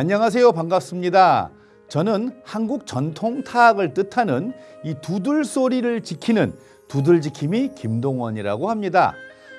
안녕하세요. 반갑습니다. 저는 한국 전통 타악을 뜻하는 이 두들 소리를 지키는 두들지킴이 김동원이라고 합니다.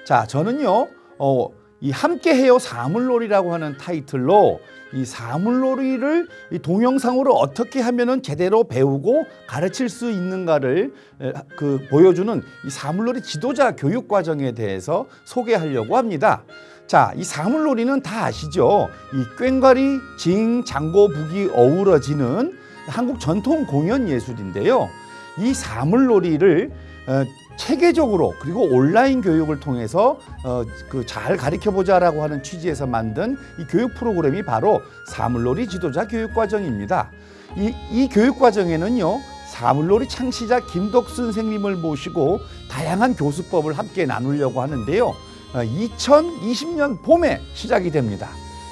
자, 저는요, 어, 이 함께해요 사물놀이라고 하는 타이틀로 이 사물놀이를 이 동영상으로 어떻게 하면은 제대로 배우고 가르칠 수 있는가를 에, 그 보여주는 이 사물놀이 지도자 교육 과정에 대해서 소개하려고 합니다. 자, 이 사물놀이는 다 아시죠? 이 꽹과리, 징, 장고, 북이 어우러지는 한국 전통 공연 예술인데요. 이 사물놀이를 어, 체계적으로 그리고 온라인 교육을 통해서 어, 그 잘 가르쳐 보자라고 하는 취지에서 만든 이 교육 프로그램이 바로 사물놀이 지도자 교육 과정입니다. 이, 이 교육 과정에는요. 사물놀이 창시자 김덕수 선생님을 모시고 다양한 교수법을 함께 나누려고 하는데요. 2020년 봄에 시작이 됩니다.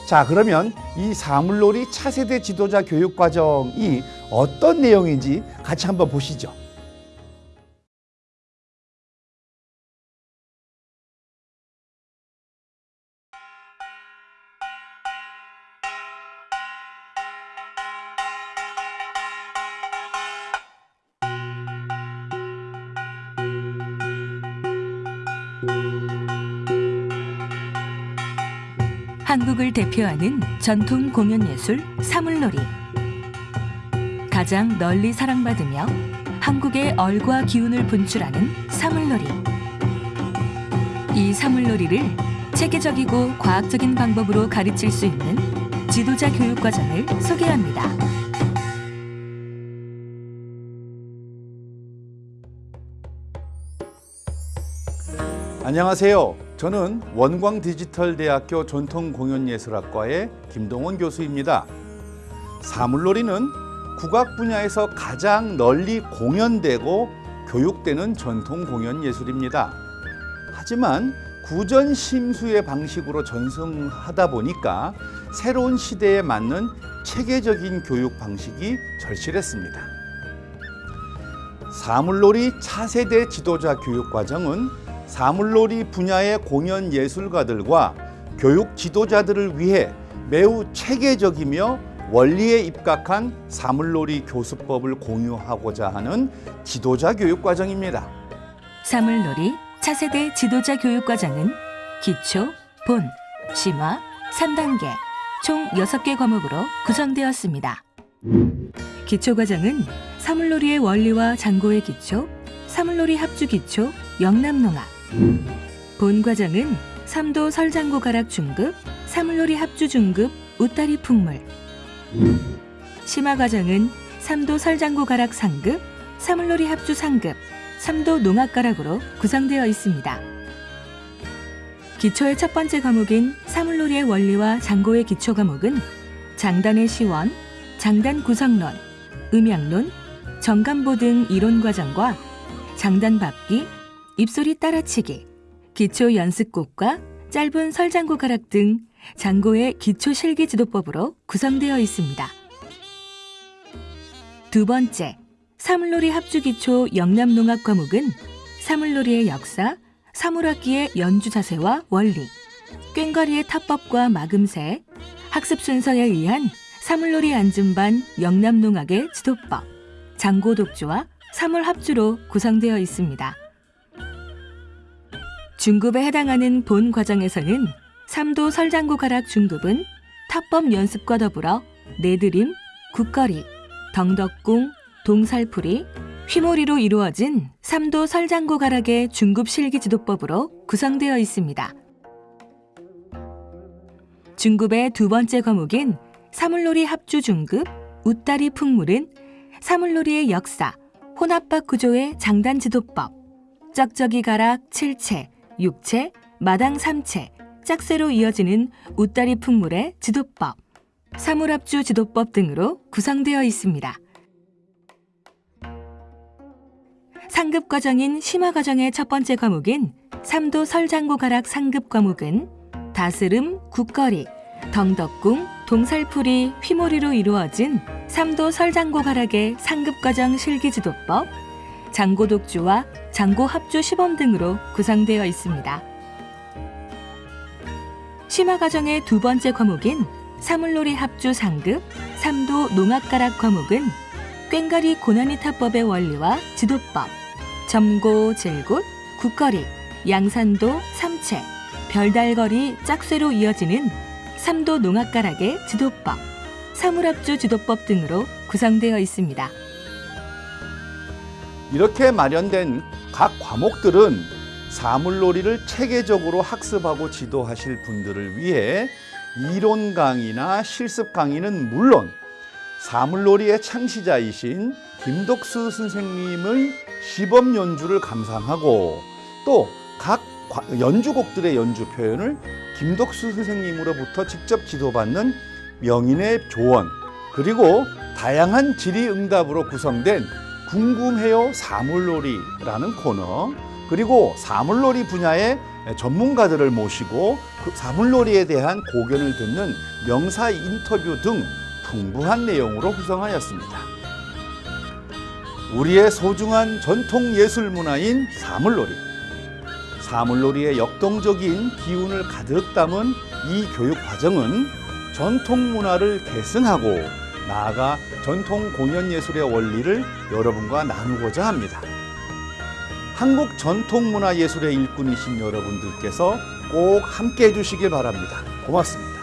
자, 그러면 이 사물놀이 차세대 지도자 교육 과정이 어떤 내용인지 같이 한번 보시죠. 한국을 대표하는 전통 공연 예술 사물놀이. 가장 널리 사랑받으며 한국의 얼과 기운을 분출하는 사물놀이. 이 사물놀이를 체계적이고 과학적인 방법으로 가르칠 수 있는 지도자 교육 과정을 소개합니다. 안녕하세요. 저는 원광디지털대학교 전통공연예술학과의 김동원 교수입니다. 사물놀이는 국악 분야에서 가장 널리 공연되고 교육되는 전통공연예술입니다. 하지만 구전 심수의 방식으로 전승하다 보니까 새로운 시대에 맞는 체계적인 교육 방식이 절실했습니다. 사물놀이 차세대 지도자 교육 과정은 사물놀이 분야의 공연 예술가들과 교육 지도자들을 위해 매우 체계적이며 원리에 입각한 사물놀이 교수법을 공유하고자 하는 지도자 교육 과정입니다. 사물놀이 차세대 지도자 교육 과정은 기초, 본, 심화, 3단계 총 6개 과목으로 구성되었습니다. 기초 과정은 사물놀이의 원리와 장고의 기초, 사물놀이 합주 기초, 영남농악 본 과정은 삼도 설장고 가락 중급, 사물놀이 합주 중급, 웃다리 풍물 심화 과정은 삼도 설장고 가락 상급, 사물놀이 합주 상급, 삼도 농악 가락으로 구성되어 있습니다. 기초의 첫 번째 과목인 사물놀이의 원리와 장고의 기초 과목은 장단의 시원, 장단 구성론, 음향론, 정감보 등 이론 과정과 장단 밟기, 입소리 따라치기, 기초 연습곡과 짧은 설장고 가락 등 장고의 기초 실기 지도법으로 구성되어 있습니다. 두 번째, 사물놀이 합주 기초 영남농악 과목은 사물놀이의 역사, 사물악기의 연주 자세와 원리, 꽹과리의 타법과 마금새, 학습 순서에 의한 사물놀이 안준반 영남농악의 지도법, 장고 독주와 사물합주로 구성되어 있습니다. 중급에 해당하는 본 과정에서는 삼도 설장구 가락 중급은 타법 연습과 더불어 내드림, 국거리, 덩덕궁, 동살풀이, 휘몰이로 이루어진 삼도 설장구 가락의 중급 실기 지도법으로 구성되어 있습니다. 중급의 두 번째 과목인 사물놀이 합주 중급, 웃다리 풍물은 사물놀이의 역사, 혼합박 구조의 장단 지도법, 쩍쩍이 가락 7채, 6채, 마당 3채, 짝새로 이어지는 웃다리 풍물의 지도법, 사물합주 지도법 등으로 구성되어 있습니다. 상급 과정인 심화 과정의 첫 번째 과목인 삼도 설장고 가락 상급 과목은 다스름, 국거리, 덩덕궁, 동살풀이, 휘몰이로 이루어진 삼도 설장고 가락의 상급 과정 실기 지도법, 장고독주와 장고 합주 시범 등으로 구성되어 있습니다. 심화 과정의 두 번째 과목인 사물놀이 합주 상급, 삼도 농악가락 과목은 꽹가리 고난이 타법의 원리와 지도법, 점고, 질굿, 국거리, 양산도, 삼채, 별달거리, 짝쇠로 이어지는 삼도 농악가락의 지도법, 사물합주 지도법 등으로 구성되어 있습니다. 이렇게 마련된 각 과목들은 사물놀이를 체계적으로 학습하고 지도하실 분들을 위해 이론 강의나 실습 강의는 물론 사물놀이의 창시자이신 김덕수 선생님의 시범 연주를 감상하고 또 각 연주곡들의 연주 표현을 김덕수 선생님으로부터 직접 지도받는 명인의 조언 그리고 다양한 질의응답으로 구성된 궁금해요 사물놀이라는 코너 그리고 사물놀이 분야의 전문가들을 모시고 그 사물놀이에 대한 고견을 듣는 명사 인터뷰 등 풍부한 내용으로 구성하였습니다. 우리의 소중한 전통 예술 문화인 사물놀이. 사물놀이의 역동적인 기운을 가득 담은 이 교육 과정은 전통 문화를 계승하고 나아가 전통 공연 예술의 원리를 여러분과 나누고자 합니다. 한국 전통 문화 예술의 일꾼이신 여러분들께서 꼭 함께 해주시길 바랍니다. 고맙습니다.